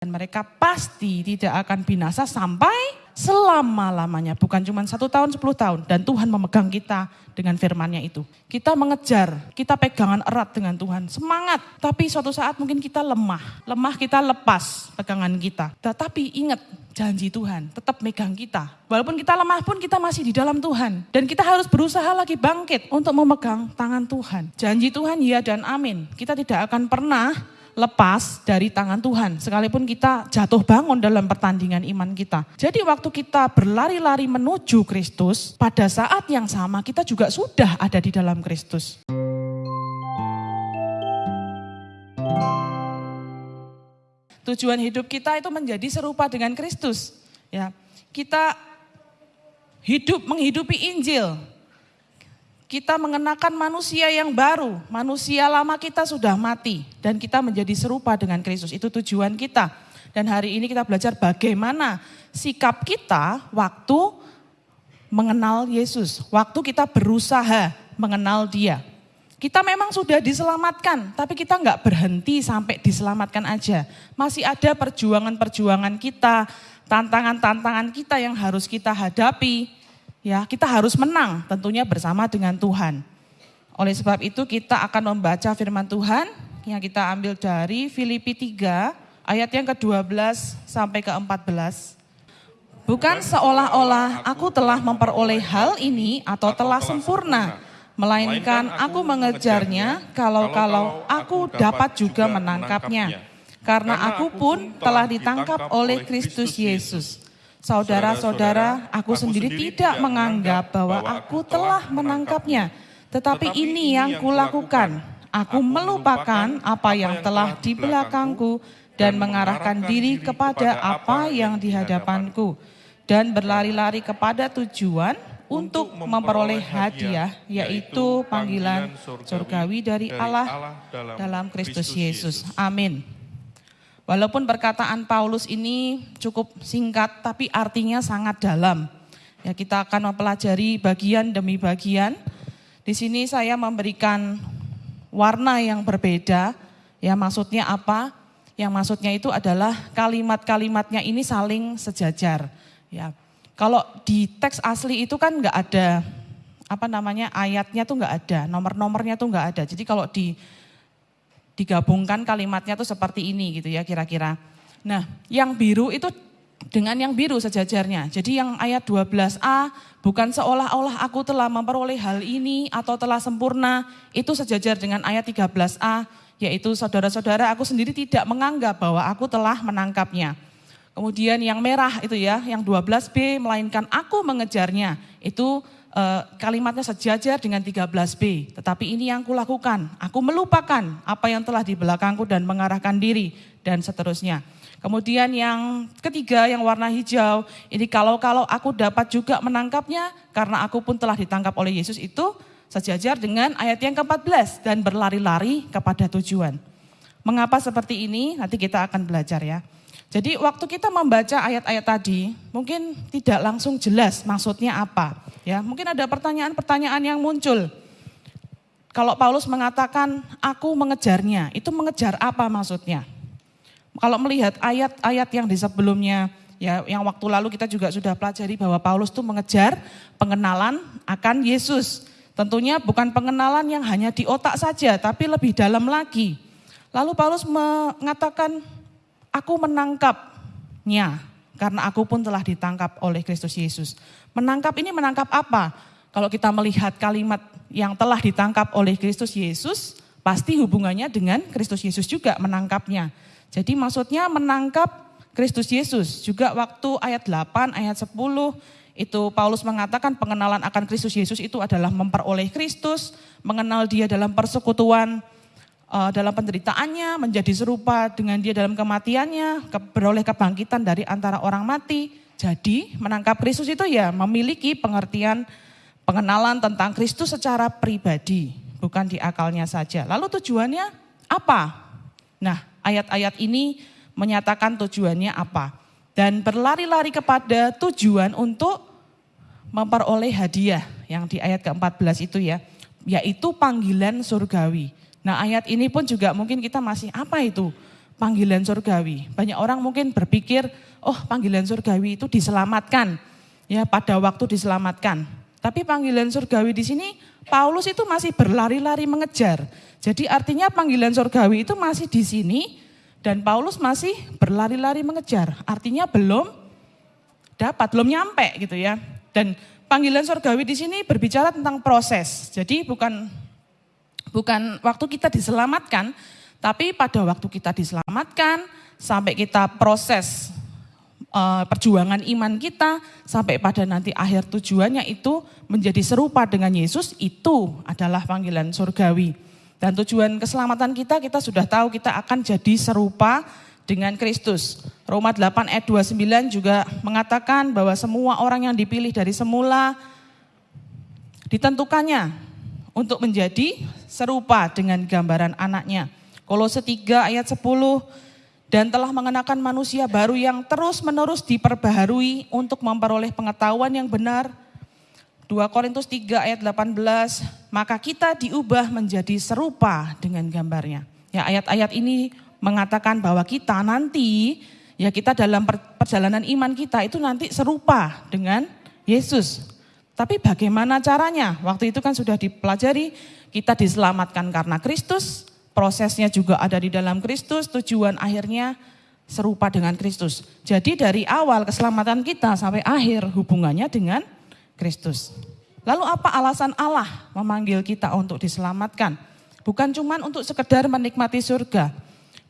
Dan mereka pasti tidak akan binasa sampai selama-lamanya. Bukan cuma satu tahun, sepuluh tahun. Dan Tuhan memegang kita dengan firmannya itu. Kita mengejar, kita pegangan erat dengan Tuhan. Semangat, tapi suatu saat mungkin kita lemah. Lemah kita lepas pegangan kita. Tetapi ingat, janji Tuhan tetap megang kita. Walaupun kita lemah pun kita masih di dalam Tuhan. Dan kita harus berusaha lagi bangkit untuk memegang tangan Tuhan. Janji Tuhan ya dan amin. Kita tidak akan pernah lepas dari tangan Tuhan. Sekalipun kita jatuh bangun dalam pertandingan iman kita. Jadi waktu kita berlari-lari menuju Kristus, pada saat yang sama kita juga sudah ada di dalam Kristus. Tujuan hidup kita itu menjadi serupa dengan Kristus. Ya, kita hidup menghidupi Injil, kita mengenakan manusia yang baru. Manusia lama kita sudah mati dan kita menjadi serupa dengan Kristus. Itu tujuan kita. Dan hari ini kita belajar bagaimana sikap kita waktu mengenal Yesus. Waktu kita berusaha mengenal dia. Kita memang sudah diselamatkan, tapi kita nggak berhenti sampai diselamatkan aja. Masih ada perjuangan-perjuangan kita, tantangan-tantangan kita yang harus kita hadapi Ya, kita harus menang tentunya bersama dengan Tuhan. Oleh sebab itu kita akan membaca firman Tuhan yang kita ambil dari Filipi 3 ayat yang ke-12 sampai ke-14. Bukan seolah-olah aku telah memperoleh hal ini atau telah sempurna, melainkan aku mengejarnya kalau-kalau aku dapat juga menangkapnya. Karena aku pun telah ditangkap oleh Kristus Yesus. Saudara-saudara, aku sendiri tidak menganggap bahwa aku telah menangkapnya. Tetapi ini yang kulakukan. Aku melupakan apa yang telah di belakangku dan mengarahkan diri kepada apa yang di hadapanku. Dan berlari-lari kepada tujuan untuk memperoleh hadiah, yaitu panggilan surgawi dari Allah dalam Kristus Yesus. Amin. Walaupun perkataan Paulus ini cukup singkat, tapi artinya sangat dalam. Ya, kita akan mempelajari bagian demi bagian. Di sini saya memberikan warna yang berbeda. Ya, maksudnya apa? Yang maksudnya itu adalah kalimat-kalimatnya ini saling sejajar. Ya, kalau di teks asli itu kan nggak ada apa namanya ayatnya tuh nggak ada, nomor-nomornya tuh nggak ada. Jadi kalau di digabungkan kalimatnya tuh seperti ini gitu ya kira-kira. Nah, yang biru itu dengan yang biru sejajarnya. Jadi yang ayat 12a bukan seolah-olah aku telah memperoleh hal ini atau telah sempurna, itu sejajar dengan ayat 13a yaitu saudara-saudara aku sendiri tidak menganggap bahwa aku telah menangkapnya. Kemudian yang merah itu ya, yang 12b melainkan aku mengejarnya. Itu Eh, kalimatnya sejajar dengan 13b. Tetapi ini yang kulakukan, aku melupakan apa yang telah di belakangku dan mengarahkan diri dan seterusnya. Kemudian yang ketiga yang warna hijau, ini kalau-kalau aku dapat juga menangkapnya karena aku pun telah ditangkap oleh Yesus itu sejajar dengan ayat yang ke-14 dan berlari-lari kepada tujuan. Mengapa seperti ini? Nanti kita akan belajar ya. Jadi waktu kita membaca ayat-ayat tadi, mungkin tidak langsung jelas maksudnya apa. Ya, mungkin ada pertanyaan-pertanyaan yang muncul. Kalau Paulus mengatakan aku mengejarnya, itu mengejar apa maksudnya? Kalau melihat ayat-ayat yang di sebelumnya, ya yang waktu lalu kita juga sudah pelajari bahwa Paulus itu mengejar pengenalan akan Yesus. Tentunya bukan pengenalan yang hanya di otak saja, tapi lebih dalam lagi. Lalu Paulus mengatakan Aku menangkapnya karena aku pun telah ditangkap oleh Kristus Yesus. Menangkap ini menangkap apa? Kalau kita melihat kalimat yang telah ditangkap oleh Kristus Yesus, pasti hubungannya dengan Kristus Yesus juga menangkapnya. Jadi maksudnya menangkap Kristus Yesus. Juga waktu ayat 8, ayat 10, itu Paulus mengatakan pengenalan akan Kristus Yesus itu adalah memperoleh Kristus, mengenal dia dalam persekutuan, dalam penderitaannya, menjadi serupa dengan dia dalam kematiannya, ke, beroleh kebangkitan dari antara orang mati. Jadi menangkap Kristus itu ya memiliki pengertian pengenalan tentang Kristus secara pribadi, bukan di akalnya saja. Lalu tujuannya apa? Nah, ayat-ayat ini menyatakan tujuannya apa. Dan berlari-lari kepada tujuan untuk memperoleh hadiah yang di ayat ke-14 itu ya, yaitu panggilan surgawi. Nah ayat ini pun juga mungkin kita masih apa itu panggilan surgawi. Banyak orang mungkin berpikir, oh panggilan surgawi itu diselamatkan, ya pada waktu diselamatkan. Tapi panggilan surgawi di sini Paulus itu masih berlari-lari mengejar. Jadi artinya panggilan surgawi itu masih di sini dan Paulus masih berlari-lari mengejar. Artinya belum dapat, belum nyampe gitu ya. Dan panggilan surgawi di sini berbicara tentang proses. Jadi bukan bukan waktu kita diselamatkan, tapi pada waktu kita diselamatkan sampai kita proses uh, perjuangan iman kita sampai pada nanti akhir tujuannya itu menjadi serupa dengan Yesus itu adalah panggilan surgawi. Dan tujuan keselamatan kita, kita sudah tahu kita akan jadi serupa dengan Kristus. Roma 8 ayat 29 juga mengatakan bahwa semua orang yang dipilih dari semula ditentukannya untuk menjadi serupa dengan gambaran anaknya. Kolose 3 ayat 10 dan telah mengenakan manusia baru yang terus menerus diperbaharui untuk memperoleh pengetahuan yang benar 2 Korintus 3 ayat 18, maka kita diubah menjadi serupa dengan gambarnya. Ya ayat-ayat ini mengatakan bahwa kita nanti ya kita dalam perjalanan iman kita itu nanti serupa dengan Yesus. Tapi bagaimana caranya? Waktu itu kan sudah dipelajari, kita diselamatkan karena Kristus, prosesnya juga ada di dalam Kristus, tujuan akhirnya serupa dengan Kristus. Jadi dari awal keselamatan kita sampai akhir hubungannya dengan Kristus. Lalu apa alasan Allah memanggil kita untuk diselamatkan? Bukan cuma untuk sekedar menikmati surga.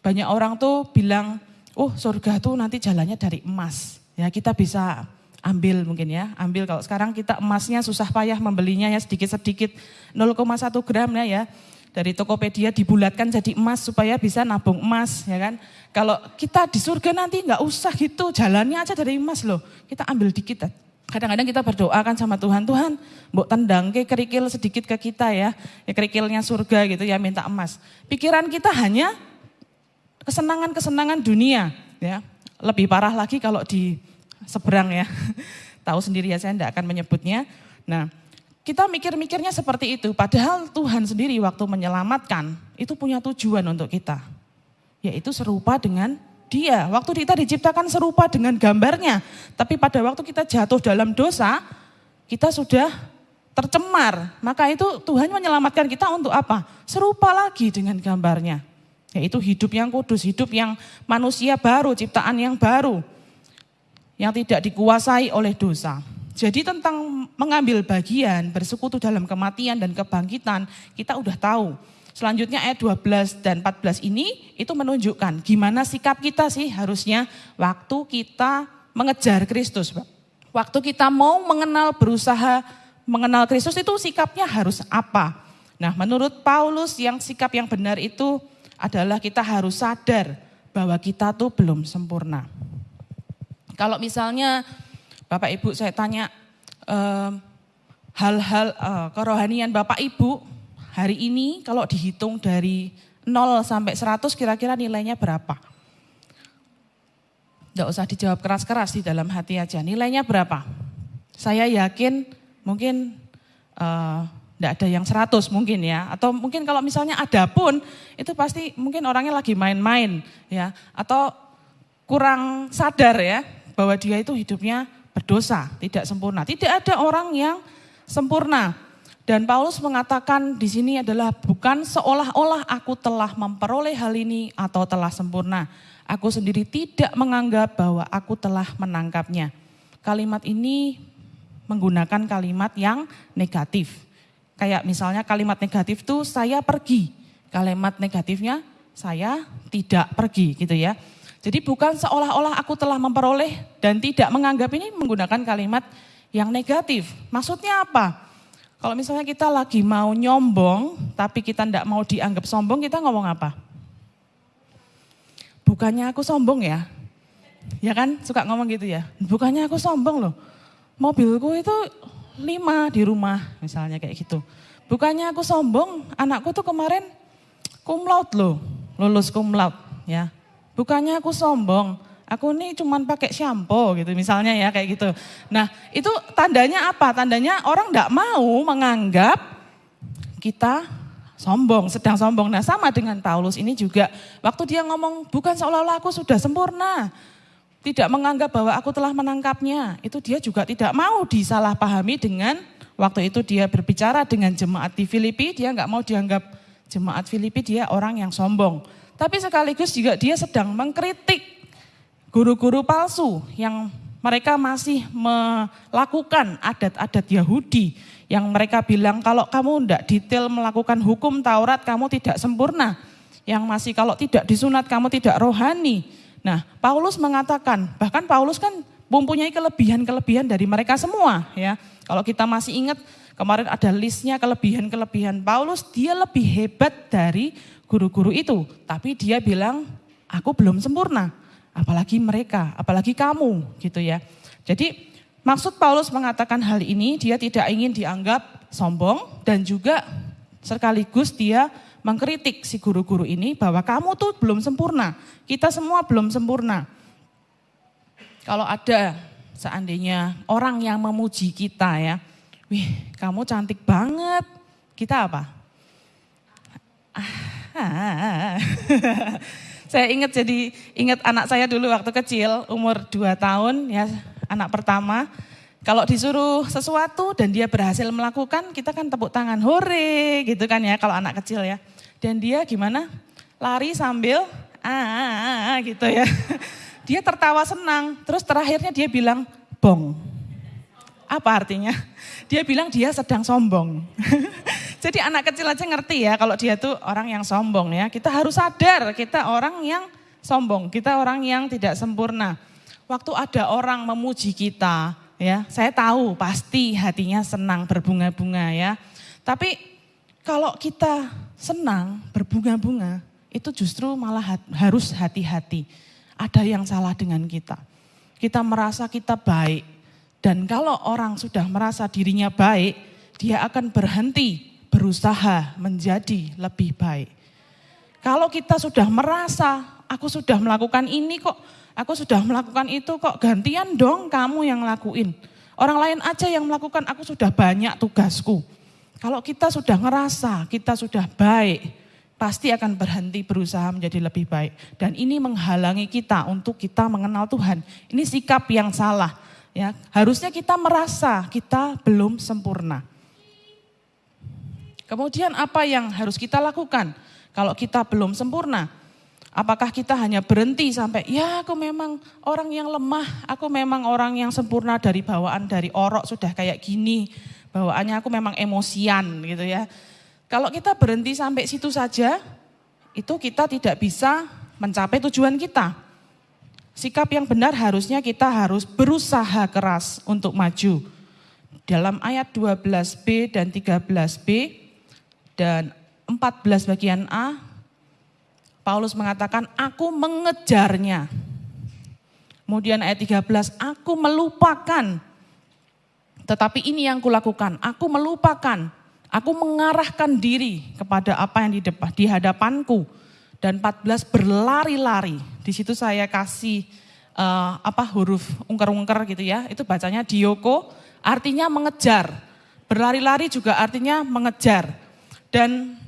Banyak orang tuh bilang, oh surga tuh nanti jalannya dari emas. Ya kita bisa ambil mungkin ya, ambil kalau sekarang kita emasnya susah payah membelinya ya sedikit-sedikit 0,1 gram ya ya. Dari Tokopedia dibulatkan jadi emas supaya bisa nabung emas ya kan. Kalau kita di surga nanti nggak usah gitu, jalannya aja dari emas loh. Kita ambil dikit Kadang-kadang kita berdoa kan sama Tuhan, Tuhan mbok tendang ke kerikil sedikit ke kita ya, ya kerikilnya surga gitu ya minta emas. Pikiran kita hanya kesenangan-kesenangan dunia ya. Lebih parah lagi kalau di seberang ya. Tahu sendiri ya saya tidak akan menyebutnya. Nah kita mikir-mikirnya seperti itu. Padahal Tuhan sendiri waktu menyelamatkan itu punya tujuan untuk kita. Yaitu serupa dengan dia. Waktu kita diciptakan serupa dengan gambarnya. Tapi pada waktu kita jatuh dalam dosa, kita sudah tercemar. Maka itu Tuhan menyelamatkan kita untuk apa? Serupa lagi dengan gambarnya. Yaitu hidup yang kudus, hidup yang manusia baru, ciptaan yang baru. Yang tidak dikuasai oleh dosa. Jadi tentang mengambil bagian, bersekutu dalam kematian dan kebangkitan, kita udah tahu. Selanjutnya ayat 12 dan 14 ini itu menunjukkan gimana sikap kita sih harusnya waktu kita mengejar Kristus. Waktu kita mau mengenal berusaha mengenal Kristus itu sikapnya harus apa? Nah, menurut Paulus yang sikap yang benar itu adalah kita harus sadar bahwa kita tuh belum sempurna. Kalau misalnya Bapak Ibu saya tanya hal-hal uh, kerohanian Bapak Ibu hari ini kalau dihitung dari 0 sampai 100 kira-kira nilainya berapa? Tidak usah dijawab keras-keras di dalam hati aja. Nilainya berapa? Saya yakin mungkin uh, ada yang 100 mungkin ya. Atau mungkin kalau misalnya ada pun itu pasti mungkin orangnya lagi main-main ya. Atau kurang sadar ya bahwa dia itu hidupnya berdosa, tidak sempurna. Tidak ada orang yang sempurna. Dan Paulus mengatakan di sini adalah bukan seolah-olah aku telah memperoleh hal ini atau telah sempurna. Aku sendiri tidak menganggap bahwa aku telah menangkapnya. Kalimat ini menggunakan kalimat yang negatif. Kayak misalnya kalimat negatif itu saya pergi. Kalimat negatifnya saya tidak pergi gitu ya. Jadi bukan seolah-olah aku telah memperoleh dan tidak menganggap ini menggunakan kalimat yang negatif. Maksudnya apa? Kalau misalnya kita lagi mau nyombong, tapi kita tidak mau dianggap sombong, kita ngomong apa? Bukannya aku sombong ya? Ya kan, suka ngomong gitu ya. Bukannya aku sombong loh. Mobilku itu lima di rumah, misalnya kayak gitu. Bukannya aku sombong, anakku tuh kemarin cum laude loh, lulus cum laude ya. Bukannya aku sombong, aku ini cuma pakai shampoo gitu misalnya ya kayak gitu. Nah itu tandanya apa? Tandanya orang tidak mau menganggap kita sombong, sedang sombong. Nah sama dengan Paulus ini juga, waktu dia ngomong bukan seolah-olah aku sudah sempurna, tidak menganggap bahwa aku telah menangkapnya, itu dia juga tidak mau disalahpahami dengan waktu itu dia berbicara dengan jemaat di Filipi, dia nggak mau dianggap jemaat Filipi dia orang yang sombong. Tapi sekaligus juga dia sedang mengkritik guru-guru palsu yang mereka masih melakukan adat-adat Yahudi yang mereka bilang kalau kamu tidak detail melakukan hukum Taurat kamu tidak sempurna. Yang masih kalau tidak disunat kamu tidak rohani. Nah, Paulus mengatakan, bahkan Paulus kan mempunyai kelebihan-kelebihan dari mereka semua ya. Kalau kita masih ingat kemarin ada listnya kelebihan-kelebihan Paulus, dia lebih hebat dari guru-guru itu. Tapi dia bilang, aku belum sempurna apalagi mereka, apalagi kamu gitu ya. Jadi maksud Paulus mengatakan hal ini dia tidak ingin dianggap sombong dan juga sekaligus dia mengkritik si guru-guru ini bahwa kamu tuh belum sempurna. Kita semua belum sempurna. Kalau ada seandainya orang yang memuji kita ya, wih kamu cantik banget, kita apa? Ah, Saya ingat jadi ingat anak saya dulu waktu kecil umur 2 tahun ya anak pertama. Kalau disuruh sesuatu dan dia berhasil melakukan, kita kan tepuk tangan, hore gitu kan ya kalau anak kecil ya. Dan dia gimana? Lari sambil ah, ah, ah, ah gitu ya. Dia tertawa senang, terus terakhirnya dia bilang bong. Apa artinya? Dia bilang dia sedang sombong. Jadi anak kecil aja ngerti ya kalau dia tuh orang yang sombong ya. Kita harus sadar kita orang yang sombong, kita orang yang tidak sempurna. Waktu ada orang memuji kita ya, saya tahu pasti hatinya senang berbunga-bunga ya. Tapi kalau kita senang berbunga-bunga, itu justru malah harus hati-hati. Ada yang salah dengan kita. Kita merasa kita baik. Dan kalau orang sudah merasa dirinya baik, dia akan berhenti berusaha menjadi lebih baik. Kalau kita sudah merasa, aku sudah melakukan ini kok, aku sudah melakukan itu kok, gantian dong kamu yang lakuin. Orang lain aja yang melakukan, aku sudah banyak tugasku. Kalau kita sudah ngerasa, kita sudah baik, pasti akan berhenti berusaha menjadi lebih baik. Dan ini menghalangi kita untuk kita mengenal Tuhan. Ini sikap yang salah. Ya, harusnya kita merasa kita belum sempurna. Kemudian apa yang harus kita lakukan kalau kita belum sempurna? Apakah kita hanya berhenti sampai ya aku memang orang yang lemah, aku memang orang yang sempurna dari bawaan dari orok sudah kayak gini, bawaannya aku memang emosian gitu ya. Kalau kita berhenti sampai situ saja, itu kita tidak bisa mencapai tujuan kita. Sikap yang benar harusnya kita harus berusaha keras untuk maju. Dalam ayat 12b dan 13b, dan 14 bagian A, Paulus mengatakan, aku mengejarnya. Kemudian ayat 13, aku melupakan. Tetapi ini yang kulakukan, aku melupakan. Aku mengarahkan diri kepada apa yang di hadapanku. Dan 14 berlari-lari. Di situ saya kasih uh, apa huruf ungker-ungker gitu ya. Itu bacanya dioko, artinya mengejar. Berlari-lari juga artinya mengejar. Dan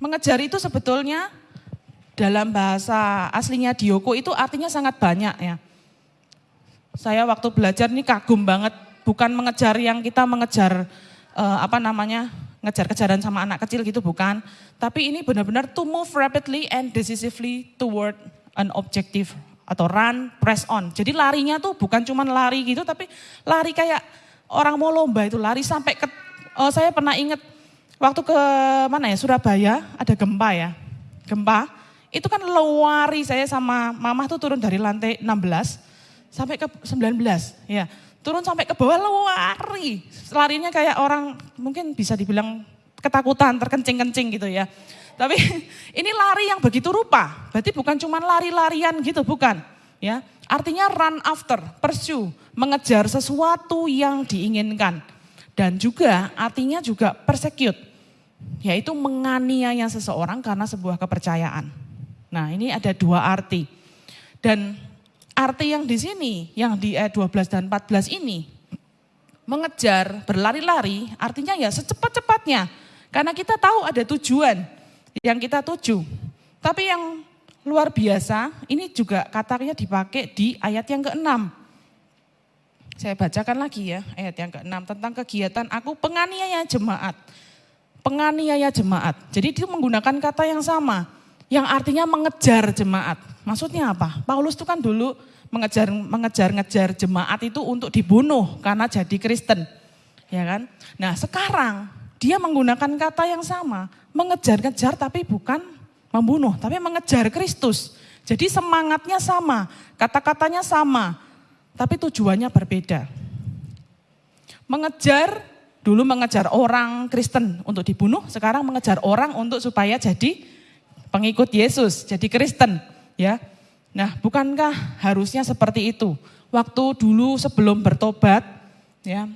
mengejar itu sebetulnya dalam bahasa aslinya Dioko itu artinya sangat banyak ya. Saya waktu belajar ini kagum banget, bukan mengejar yang kita mengejar uh, apa namanya, ngejar-kejaran sama anak kecil gitu bukan. Tapi ini benar-benar to move rapidly and decisively toward an objective atau run, press on. Jadi larinya tuh bukan cuma lari gitu, tapi lari kayak orang mau lomba itu lari sampai ke, oh saya pernah ingat Waktu ke mana ya, Surabaya, ada gempa ya. Gempa, itu kan lewari saya sama mama tuh turun dari lantai 16 sampai ke 19 ya. Turun sampai ke bawah lewari. Larinya kayak orang mungkin bisa dibilang ketakutan, terkencing-kencing gitu ya. Tapi ini lari yang begitu rupa. Berarti bukan cuma lari-larian gitu, bukan. Ya, artinya run after, pursue, mengejar sesuatu yang diinginkan. Dan juga artinya juga persecute, yaitu menganiaya seseorang karena sebuah kepercayaan. Nah ini ada dua arti. Dan arti yang di sini, yang di ayat 12 dan 14 ini, mengejar, berlari-lari, artinya ya secepat-cepatnya. Karena kita tahu ada tujuan yang kita tuju. Tapi yang luar biasa, ini juga katanya dipakai di ayat yang ke-6. Saya bacakan lagi ya, ayat yang ke-6 tentang kegiatan aku penganiaya jemaat. Penganiaya jemaat. Jadi dia menggunakan kata yang sama, yang artinya mengejar jemaat. Maksudnya apa? Paulus itu kan dulu mengejar mengejar-ngejar jemaat itu untuk dibunuh karena jadi Kristen. Ya kan? Nah, sekarang dia menggunakan kata yang sama, mengejar-ngejar tapi bukan membunuh, tapi mengejar Kristus. Jadi semangatnya sama, kata-katanya sama, tapi tujuannya berbeda. Mengejar dulu mengejar orang Kristen untuk dibunuh, sekarang mengejar orang untuk supaya jadi pengikut Yesus, jadi Kristen, ya. Nah, bukankah harusnya seperti itu? Waktu dulu sebelum bertobat, ya,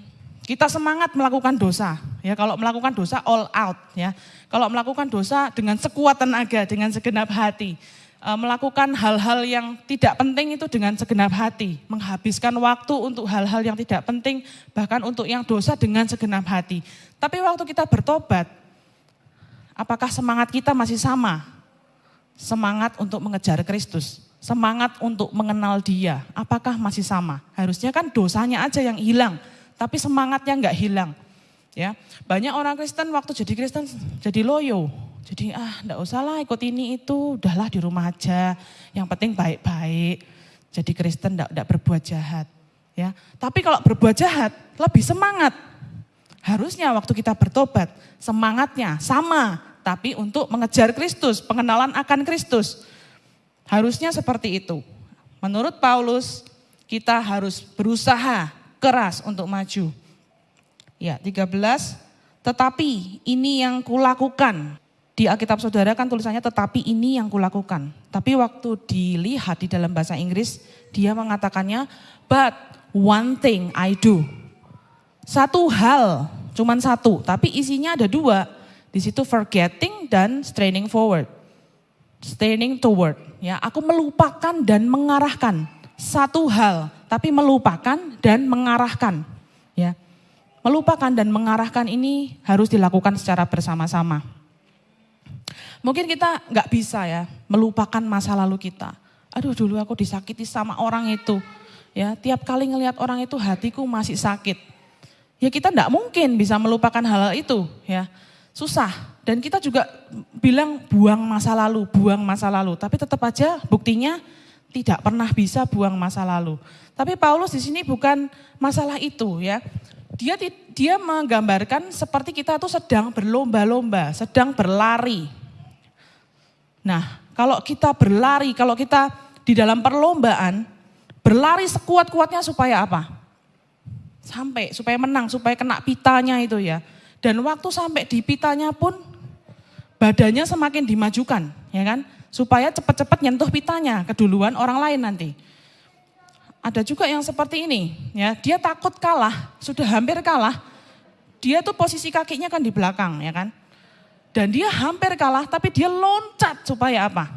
kita semangat melakukan dosa. Ya, kalau melakukan dosa all out, ya. Kalau melakukan dosa dengan sekuat tenaga, dengan segenap hati, e, melakukan hal-hal yang tidak penting itu dengan segenap hati, menghabiskan waktu untuk hal-hal yang tidak penting, bahkan untuk yang dosa dengan segenap hati. Tapi waktu kita bertobat, apakah semangat kita masih sama? Semangat untuk mengejar Kristus semangat untuk mengenal dia, apakah masih sama? Harusnya kan dosanya aja yang hilang, tapi semangatnya nggak hilang. Ya, banyak orang Kristen waktu jadi Kristen jadi loyo, jadi ah enggak usah lah ikut ini itu, udahlah di rumah aja. Yang penting baik-baik. Jadi Kristen enggak, enggak berbuat jahat. Ya, tapi kalau berbuat jahat lebih semangat. Harusnya waktu kita bertobat semangatnya sama, tapi untuk mengejar Kristus, pengenalan akan Kristus. Harusnya seperti itu. Menurut Paulus, kita harus berusaha keras untuk maju. Ya, 13. Tetapi ini yang kulakukan. Di Alkitab Saudara kan tulisannya tetapi ini yang kulakukan. Tapi waktu dilihat di dalam bahasa Inggris, dia mengatakannya but one thing I do. Satu hal, cuman satu, tapi isinya ada dua. Di situ forgetting dan straining forward. Straining toward. Ya, aku melupakan dan mengarahkan satu hal, tapi melupakan dan mengarahkan. Ya, melupakan dan mengarahkan ini harus dilakukan secara bersama-sama. Mungkin kita nggak bisa ya melupakan masa lalu kita. Aduh dulu aku disakiti sama orang itu. Ya, tiap kali ngelihat orang itu hatiku masih sakit. Ya kita nggak mungkin bisa melupakan hal, hal itu ya. Susah. Dan kita juga bilang buang masa lalu, buang masa lalu. Tapi tetap aja buktinya tidak pernah bisa buang masa lalu. Tapi Paulus di sini bukan masalah itu ya. Dia dia menggambarkan seperti kita tuh sedang berlomba-lomba, sedang berlari. Nah, kalau kita berlari, kalau kita di dalam perlombaan, berlari sekuat-kuatnya supaya apa? Sampai, supaya menang, supaya kena pitanya itu ya. Dan waktu sampai di pitanya pun badannya semakin dimajukan, ya kan? Supaya cepat-cepat nyentuh pitanya keduluan orang lain nanti. Ada juga yang seperti ini, ya. Dia takut kalah, sudah hampir kalah. Dia tuh posisi kakinya kan di belakang, ya kan? Dan dia hampir kalah, tapi dia loncat supaya apa?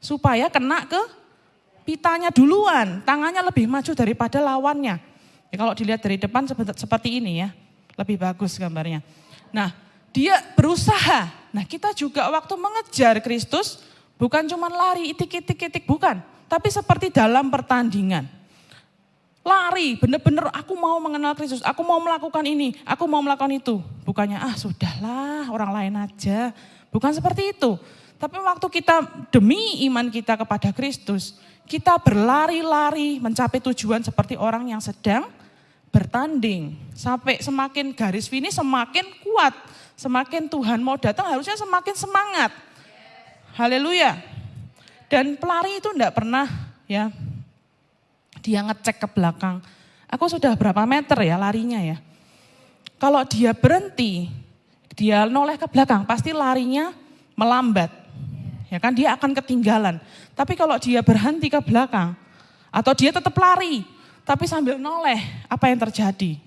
Supaya kena ke pitanya duluan, tangannya lebih maju daripada lawannya. Ya, kalau dilihat dari depan seperti ini ya, lebih bagus gambarnya. Nah, dia berusaha Nah kita juga waktu mengejar Kristus bukan cuma lari itik-itik-itik, bukan. Tapi seperti dalam pertandingan. Lari, bener-bener aku mau mengenal Kristus, aku mau melakukan ini, aku mau melakukan itu. Bukannya ah sudahlah orang lain aja. Bukan seperti itu. Tapi waktu kita demi iman kita kepada Kristus, kita berlari-lari mencapai tujuan seperti orang yang sedang bertanding. Sampai semakin garis finish semakin kuat Semakin Tuhan mau datang harusnya semakin semangat. Haleluya. Dan pelari itu enggak pernah ya dia ngecek ke belakang. Aku sudah berapa meter ya larinya ya. Kalau dia berhenti, dia noleh ke belakang, pasti larinya melambat. Ya kan dia akan ketinggalan. Tapi kalau dia berhenti ke belakang atau dia tetap lari, tapi sambil noleh, apa yang terjadi?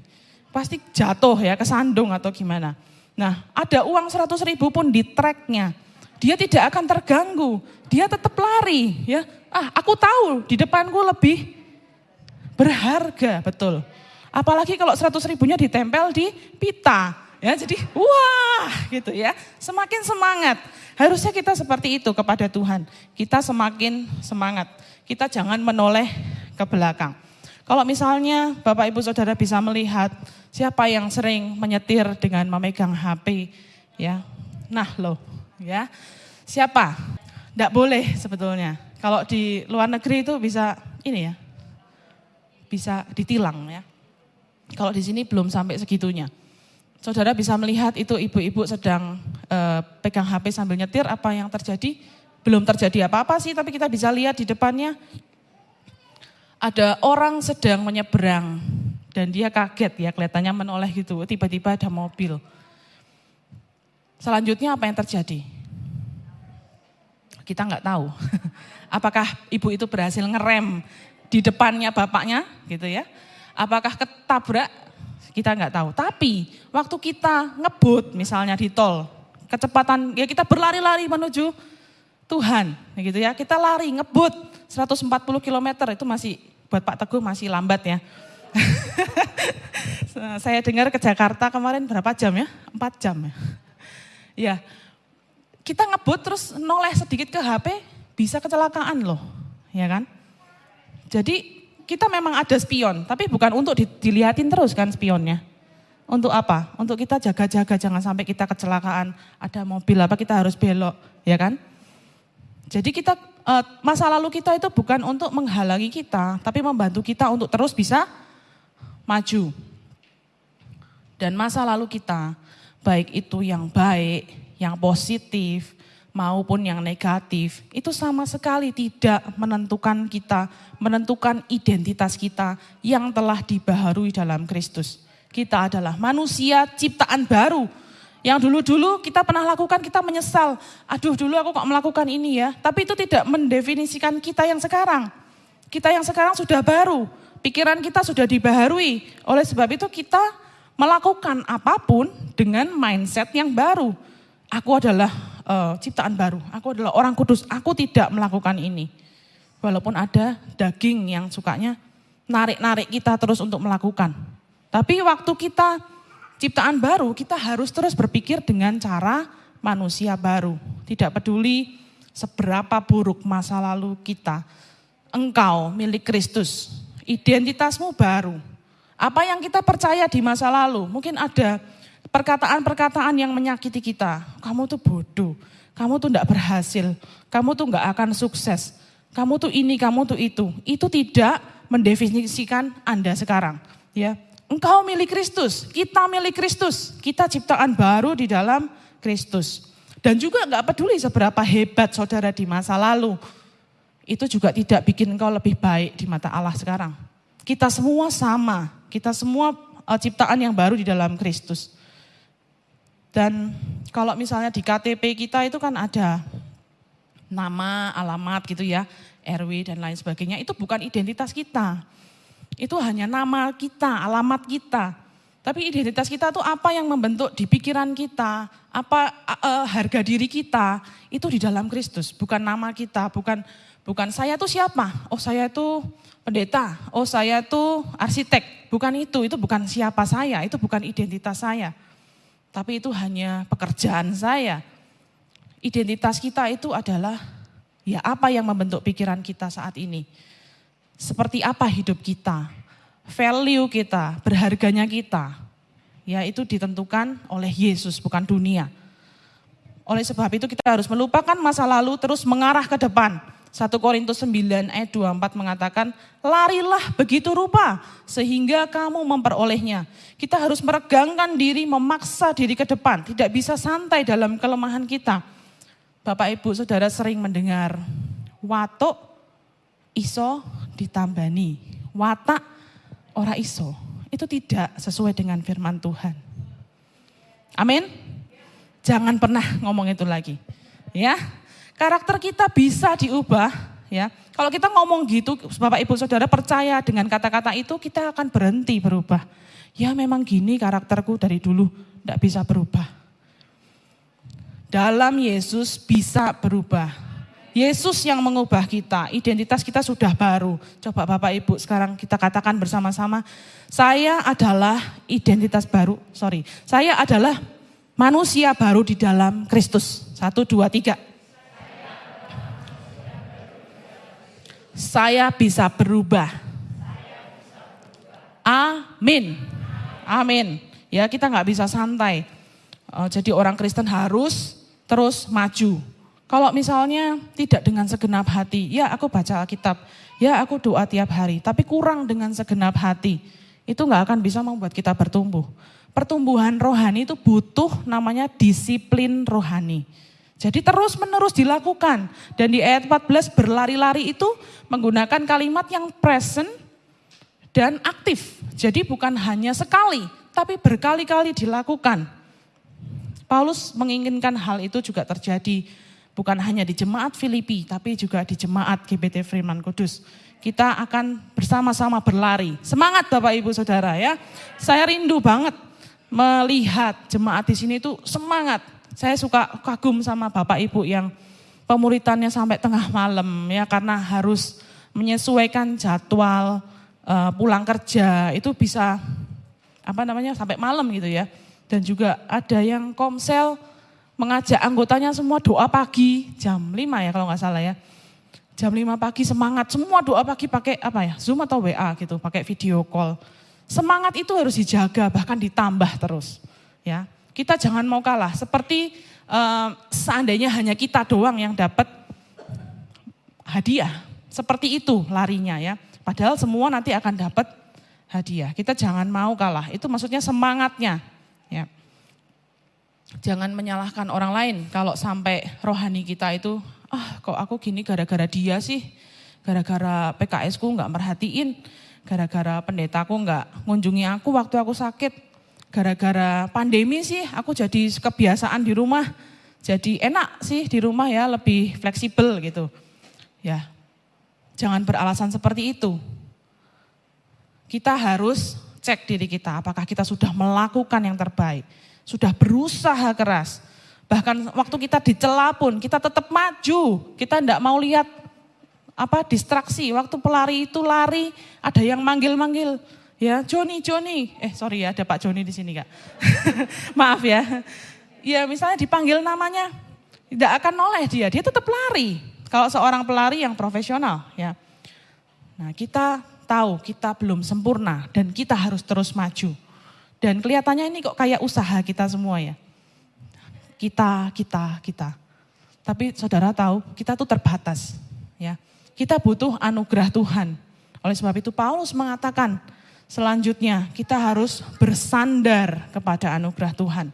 Pasti jatuh ya, kesandung atau gimana. Nah, ada uang 100 ribu pun di tracknya. Dia tidak akan terganggu. Dia tetap lari. ya. Ah, aku tahu di depanku lebih berharga, betul. Apalagi kalau 100 ribunya ditempel di pita. Ya, jadi wah gitu ya. Semakin semangat. Harusnya kita seperti itu kepada Tuhan. Kita semakin semangat. Kita jangan menoleh ke belakang. Kalau misalnya Bapak Ibu Saudara bisa melihat siapa yang sering menyetir dengan memegang HP ya. Nah, loh, ya. Siapa? Tidak boleh sebetulnya. Kalau di luar negeri itu bisa ini ya. Bisa ditilang ya. Kalau di sini belum sampai segitunya. Saudara bisa melihat itu ibu-ibu sedang uh, pegang HP sambil nyetir, apa yang terjadi? Belum terjadi apa-apa sih, tapi kita bisa lihat di depannya ada orang sedang menyeberang dan dia kaget ya kelihatannya menoleh gitu, tiba-tiba ada mobil. Selanjutnya apa yang terjadi? Kita nggak tahu. Apakah ibu itu berhasil ngerem di depannya bapaknya gitu ya? Apakah ketabrak kita nggak tahu. Tapi waktu kita ngebut misalnya di tol, kecepatan ya kita berlari-lari menuju Tuhan, gitu ya. Kita lari ngebut 140 km itu masih buat Pak Teguh masih lambat ya. Saya dengar ke Jakarta kemarin berapa jam ya? Empat jam ya. Ya, kita ngebut terus noleh sedikit ke HP bisa kecelakaan loh, ya kan? Jadi kita memang ada spion, tapi bukan untuk dilihatin terus kan spionnya. Untuk apa? Untuk kita jaga-jaga jangan sampai kita kecelakaan, ada mobil apa kita harus belok, ya kan? Jadi kita eh, masa lalu kita itu bukan untuk menghalangi kita, tapi membantu kita untuk terus bisa maju. Dan masa lalu kita, baik itu yang baik, yang positif, maupun yang negatif, itu sama sekali tidak menentukan kita, menentukan identitas kita yang telah dibaharui dalam Kristus. Kita adalah manusia ciptaan baru. Yang dulu-dulu kita pernah lakukan, kita menyesal. Aduh dulu aku kok melakukan ini ya. Tapi itu tidak mendefinisikan kita yang sekarang. Kita yang sekarang sudah baru. Pikiran kita sudah dibaharui. Oleh sebab itu kita melakukan apa pun dengan mindset yang baru. Aku adalah uh, ciptaan baru. Aku adalah orang kudus. Aku tidak melakukan ini. Walaupun ada daging yang sukanya narik-narik kita terus untuk melakukan. Tapi waktu kita ciptaan baru, kita harus terus berpikir dengan cara manusia baru. Tidak peduli seberapa buruk masa lalu kita. Engkau milik Kristus. Identitasmu baru. Apa yang kita percaya di masa lalu, mungkin ada perkataan-perkataan yang menyakiti kita. Kamu tuh bodoh, kamu tuh tidak berhasil, kamu tuh nggak akan sukses, kamu tuh ini, kamu tuh itu. Itu tidak mendefinisikan Anda sekarang. Ya, engkau milik Kristus, kita milik Kristus, kita ciptaan baru di dalam Kristus. Dan juga nggak peduli seberapa hebat saudara di masa lalu, itu juga tidak bikin engkau lebih baik di mata Allah sekarang. Kita semua sama, kita semua eh, ciptaan yang baru di dalam Kristus. Dan kalau misalnya di KTP kita itu kan ada nama, alamat gitu ya, RW dan lain sebagainya. Itu bukan identitas kita. Itu hanya nama kita, alamat kita. Tapi identitas kita itu apa yang membentuk di pikiran kita, apa uh, harga diri kita, itu di dalam Kristus, bukan nama kita, bukan bukan saya itu siapa? Oh, saya itu pendeta. Oh, saya itu arsitek. Bukan itu, itu bukan siapa saya, itu bukan identitas saya tapi itu hanya pekerjaan saya. Identitas kita itu adalah ya apa yang membentuk pikiran kita saat ini. Seperti apa hidup kita, value kita, berharganya kita. Ya itu ditentukan oleh Yesus bukan dunia. Oleh sebab itu kita harus melupakan masa lalu terus mengarah ke depan 1 Korintus 9 ayat 24 mengatakan, larilah begitu rupa sehingga kamu memperolehnya. Kita harus meregangkan diri, memaksa diri ke depan, tidak bisa santai dalam kelemahan kita. Bapak Ibu Saudara sering mendengar, watuk iso ditambani, watak ora iso. Itu tidak sesuai dengan firman Tuhan. Amin. Jangan pernah ngomong itu lagi. Ya, Karakter kita bisa diubah ya. Kalau kita ngomong gitu, Bapak Ibu Saudara percaya dengan kata-kata itu kita akan berhenti berubah. Ya memang gini karakterku dari dulu, tidak bisa berubah. Dalam Yesus bisa berubah. Yesus yang mengubah kita, identitas kita sudah baru. Coba Bapak Ibu sekarang kita katakan bersama-sama, saya adalah identitas baru, sorry, saya adalah manusia baru di dalam Kristus. Satu, dua, tiga. Saya bisa berubah. Amin. Amin. Ya kita nggak bisa santai. Eh, jadi orang Kristen harus terus maju kalau misalnya tidak dengan segenap hati, ya aku baca Alkitab, ya aku doa tiap hari, tapi kurang dengan segenap hati, itu nggak akan bisa membuat kita bertumbuh. Pertumbuhan rohani itu butuh namanya disiplin rohani. Jadi terus menerus dilakukan. Dan di ayat 14 berlari-lari itu menggunakan kalimat yang present dan aktif. Jadi bukan hanya sekali, tapi berkali-kali dilakukan. Paulus menginginkan hal itu juga terjadi bukan hanya di jemaat Filipi, tapi juga di jemaat GBT Firman Kudus. Kita akan bersama-sama berlari. Semangat Bapak Ibu Saudara ya. Saya rindu banget melihat jemaat di sini itu semangat. Saya suka kagum sama Bapak Ibu yang pemuritannya sampai tengah malam ya karena harus menyesuaikan jadwal uh, pulang kerja itu bisa apa namanya sampai malam gitu ya. Dan juga ada yang komsel mengajak anggotanya semua doa pagi jam 5 ya kalau nggak salah ya. Jam 5 pagi semangat, semua doa pagi pakai apa ya, Zoom atau WA gitu, pakai video call. Semangat itu harus dijaga, bahkan ditambah terus. Ya, Kita jangan mau kalah, seperti uh, seandainya hanya kita doang yang dapat hadiah. Seperti itu larinya ya. Padahal semua nanti akan dapat hadiah. Kita jangan mau kalah, itu maksudnya semangatnya. Ya. Jangan menyalahkan orang lain. Kalau sampai rohani kita itu, ah kok aku gini gara-gara dia sih, gara-gara PKS ku nggak merhatiin, gara-gara pendetaku nggak ngunjungi aku waktu aku sakit, gara-gara pandemi sih aku jadi kebiasaan di rumah, jadi enak sih di rumah ya lebih fleksibel gitu. Ya, jangan beralasan seperti itu. Kita harus cek diri kita, apakah kita sudah melakukan yang terbaik sudah berusaha keras. Bahkan waktu kita dicela pun kita tetap maju. Kita tidak mau lihat apa distraksi. Waktu pelari itu lari ada yang manggil-manggil. Ya Joni, Joni. Eh sorry ya ada Pak Joni di sini kak. Maaf ya. Ya misalnya dipanggil namanya. Tidak akan noleh dia. Dia tetap lari. Kalau seorang pelari yang profesional ya. Nah kita tahu kita belum sempurna dan kita harus terus maju. Dan kelihatannya ini kok kayak usaha kita semua ya. Kita, kita, kita. Tapi saudara tahu, kita tuh terbatas. ya. Kita butuh anugerah Tuhan. Oleh sebab itu Paulus mengatakan, selanjutnya kita harus bersandar kepada anugerah Tuhan.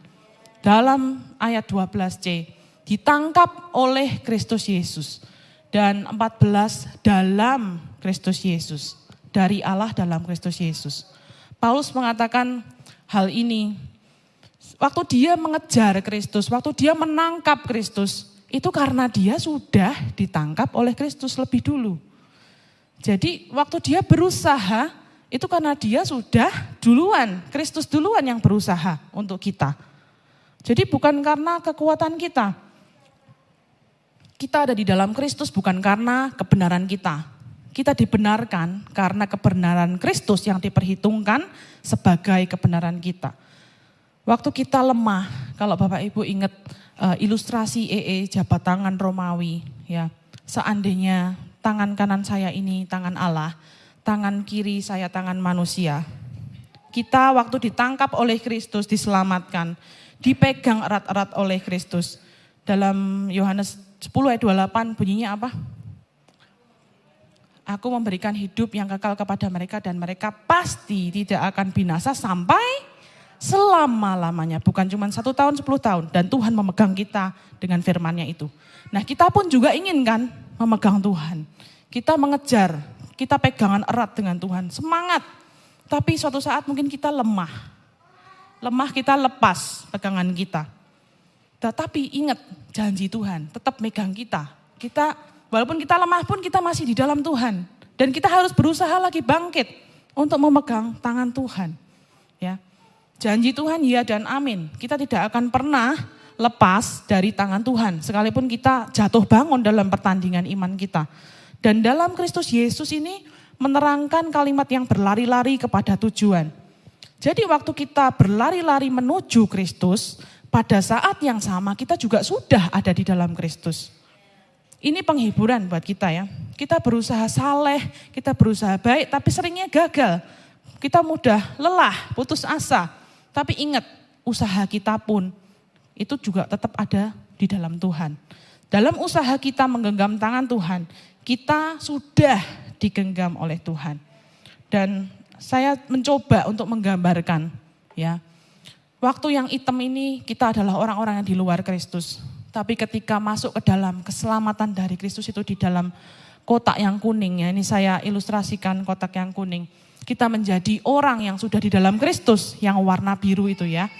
Dalam ayat 12c, ditangkap oleh Kristus Yesus. Dan 14 dalam Kristus Yesus. Dari Allah dalam Kristus Yesus. Paulus mengatakan hal ini. Waktu dia mengejar Kristus, waktu dia menangkap Kristus, itu karena dia sudah ditangkap oleh Kristus lebih dulu. Jadi waktu dia berusaha, itu karena dia sudah duluan, Kristus duluan yang berusaha untuk kita. Jadi bukan karena kekuatan kita. Kita ada di dalam Kristus bukan karena kebenaran kita. Kita dibenarkan karena kebenaran Kristus yang diperhitungkan sebagai kebenaran kita. Waktu kita lemah, kalau Bapak Ibu ingat uh, ilustrasi EE jabat tangan Romawi, ya, seandainya tangan kanan saya ini tangan Allah, tangan kiri saya tangan manusia. Kita waktu ditangkap oleh Kristus diselamatkan, dipegang erat-erat oleh Kristus. Dalam Yohanes 10 ayat 28 bunyinya apa? Aku memberikan hidup yang kekal kepada mereka dan mereka pasti tidak akan binasa sampai selama-lamanya. Bukan cuma satu tahun, sepuluh tahun. Dan Tuhan memegang kita dengan firmannya itu. Nah kita pun juga ingin kan memegang Tuhan. Kita mengejar, kita pegangan erat dengan Tuhan. Semangat. Tapi suatu saat mungkin kita lemah. Lemah kita lepas pegangan kita. Tetapi ingat janji Tuhan tetap megang kita. Kita Walaupun kita lemah pun kita masih di dalam Tuhan. Dan kita harus berusaha lagi bangkit untuk memegang tangan Tuhan. Ya. Janji Tuhan ya dan amin. Kita tidak akan pernah lepas dari tangan Tuhan. Sekalipun kita jatuh bangun dalam pertandingan iman kita. Dan dalam Kristus Yesus ini menerangkan kalimat yang berlari-lari kepada tujuan. Jadi waktu kita berlari-lari menuju Kristus, pada saat yang sama kita juga sudah ada di dalam Kristus. Ini penghiburan buat kita ya. Kita berusaha saleh, kita berusaha baik, tapi seringnya gagal. Kita mudah lelah, putus asa. Tapi ingat, usaha kita pun itu juga tetap ada di dalam Tuhan. Dalam usaha kita menggenggam tangan Tuhan, kita sudah digenggam oleh Tuhan. Dan saya mencoba untuk menggambarkan ya. Waktu yang hitam ini kita adalah orang-orang yang di luar Kristus. Tapi ketika masuk ke dalam keselamatan dari Kristus itu di dalam kotak yang kuning ya. Ini saya ilustrasikan kotak yang kuning. Kita menjadi orang yang sudah di dalam Kristus yang warna biru itu ya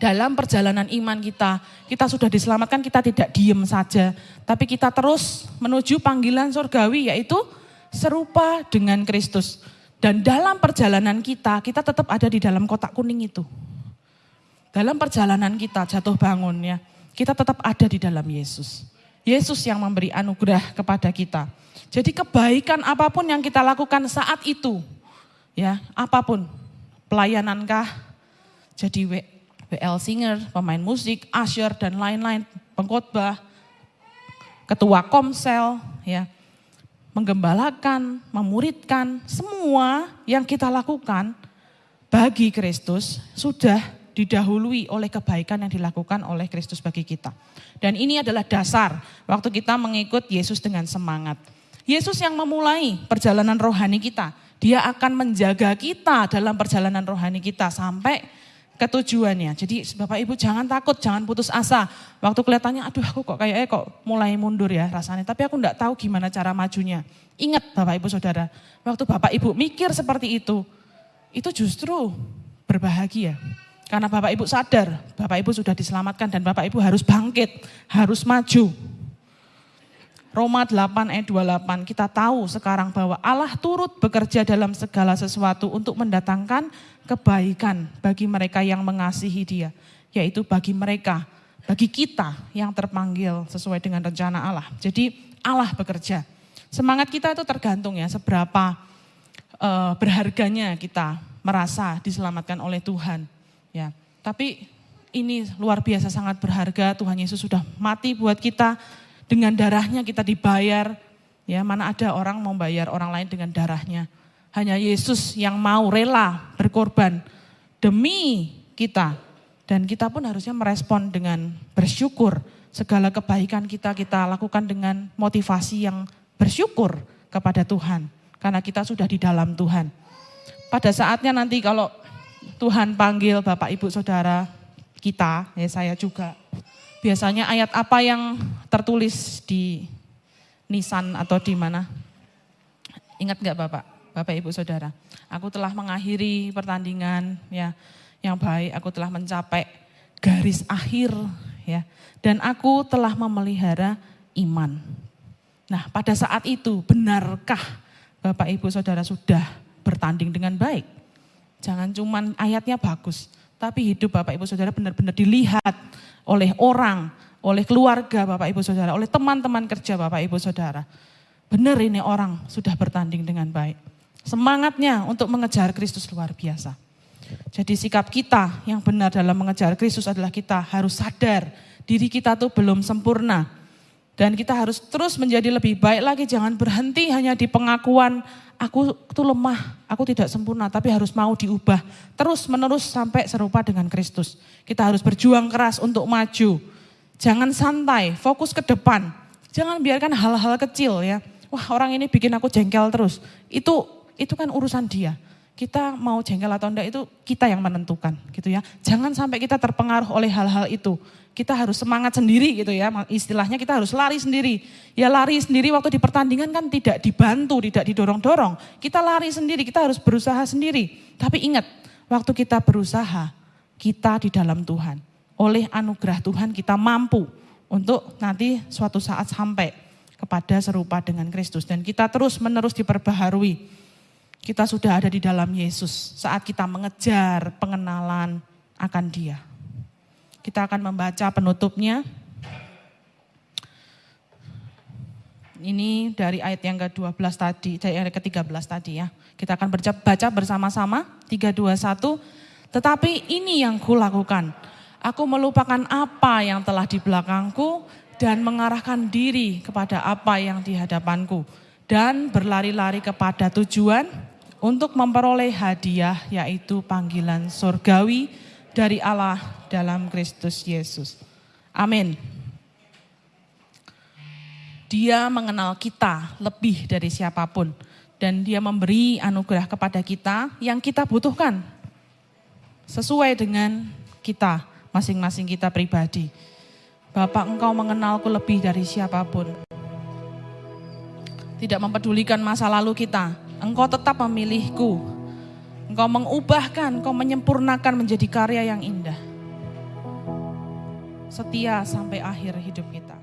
dalam perjalanan iman kita, kita sudah diselamatkan, kita tidak diem saja. Tapi kita terus menuju panggilan surgawi yaitu serupa dengan Kristus. Dan dalam perjalanan kita, kita tetap ada di dalam kotak kuning itu. Dalam perjalanan kita jatuh bangun ya, kita tetap ada di dalam Yesus. Yesus yang memberi anugerah kepada kita. Jadi kebaikan apa pun yang kita lakukan saat itu, ya apa pun, pelayanankah, jadi BL Singer, pemain musik, usher dan lain-lain, pengkhotbah, ketua komsel, ya, menggembalakan, memuridkan, semua yang kita lakukan bagi Kristus sudah didahului oleh kebaikan yang dilakukan oleh Kristus bagi kita. Dan ini adalah dasar waktu kita mengikut Yesus dengan semangat. Yesus yang memulai perjalanan rohani kita, dia akan menjaga kita dalam perjalanan rohani kita sampai ketujuannya. Jadi Bapak Ibu jangan takut, jangan putus asa. Waktu kelihatannya aduh aku kok kayaknya kok mulai mundur ya rasanya. Tapi aku enggak tahu gimana cara majunya. Ingat Bapak Ibu Saudara, waktu Bapak Ibu mikir seperti itu, itu justru berbahagia. Karena Bapak Ibu sadar, Bapak Ibu sudah diselamatkan dan Bapak Ibu harus bangkit, harus maju. Roma 8 ayat 28 kita tahu sekarang bahwa Allah turut bekerja dalam segala sesuatu untuk mendatangkan kebaikan bagi mereka yang mengasihi dia. Yaitu bagi mereka, bagi kita yang terpanggil sesuai dengan rencana Allah. Jadi Allah bekerja. Semangat kita itu tergantung ya seberapa uh, berharganya kita merasa diselamatkan oleh Tuhan. Ya, tapi ini luar biasa sangat berharga Tuhan Yesus sudah mati buat kita dengan darahnya kita dibayar. Ya, mana ada orang mau bayar orang lain dengan darahnya. Hanya Yesus yang mau rela berkorban demi kita. Dan kita pun harusnya merespon dengan bersyukur. Segala kebaikan kita kita lakukan dengan motivasi yang bersyukur kepada Tuhan. Karena kita sudah di dalam Tuhan. Pada saatnya nanti kalau Tuhan panggil Bapak Ibu Saudara kita, ya saya juga Biasanya ayat apa yang tertulis di nisan atau di mana? Ingat nggak Bapak, Bapak Ibu Saudara? Aku telah mengakhiri pertandingan ya yang baik, aku telah mencapai garis akhir ya dan aku telah memelihara iman. Nah, pada saat itu benarkah Bapak Ibu Saudara sudah bertanding dengan baik? Jangan cuman ayatnya bagus, tapi hidup Bapak Ibu Saudara benar-benar dilihat oleh orang, oleh keluarga Bapak Ibu Saudara, oleh teman-teman kerja Bapak Ibu Saudara. Benar ini orang sudah bertanding dengan baik. Semangatnya untuk mengejar Kristus luar biasa. Jadi sikap kita yang benar dalam mengejar Kristus adalah kita harus sadar diri kita tuh belum sempurna. Dan kita harus terus menjadi lebih baik lagi, jangan berhenti hanya di pengakuan aku tuh lemah, aku tidak sempurna, tapi harus mau diubah terus menerus sampai serupa dengan Kristus. Kita harus berjuang keras untuk maju. Jangan santai, fokus ke depan. Jangan biarkan hal-hal kecil ya. Wah orang ini bikin aku jengkel terus. Itu itu kan urusan dia. Kita mau jengkel atau enggak itu kita yang menentukan gitu ya. Jangan sampai kita terpengaruh oleh hal-hal itu kita harus semangat sendiri gitu ya. Istilahnya kita harus lari sendiri. Ya lari sendiri waktu di pertandingan kan tidak dibantu, tidak didorong-dorong. Kita lari sendiri, kita harus berusaha sendiri. Tapi ingat, waktu kita berusaha, kita di dalam Tuhan. Oleh anugerah Tuhan kita mampu untuk nanti suatu saat sampai kepada serupa dengan Kristus. Dan kita terus menerus diperbaharui. Kita sudah ada di dalam Yesus saat kita mengejar pengenalan akan dia. Kita akan membaca penutupnya. Ini dari ayat yang ke-12 tadi, dari ayat ke-13 tadi ya. Kita akan baca bersama-sama, 3, 2, 1. Tetapi ini yang kulakukan. Aku melupakan apa yang telah di belakangku dan mengarahkan diri kepada apa yang di hadapanku. Dan berlari-lari kepada tujuan untuk memperoleh hadiah yaitu panggilan surgawi dari Allah dalam Kristus Yesus. Amin. Dia mengenal kita lebih dari siapa pun. Dan dia memberi anugerah kepada kita yang kita butuhkan. Sesuai dengan kita, masing-masing kita pribadi. Bapak engkau mengenalku lebih dari siapa pun. Tidak mempedulikan masa lalu kita. Engkau tetap memilihku. Engkau mengubahkan, engkau menyempurnakan menjadi karya yang indah. Setia sampai akhir hidup kita.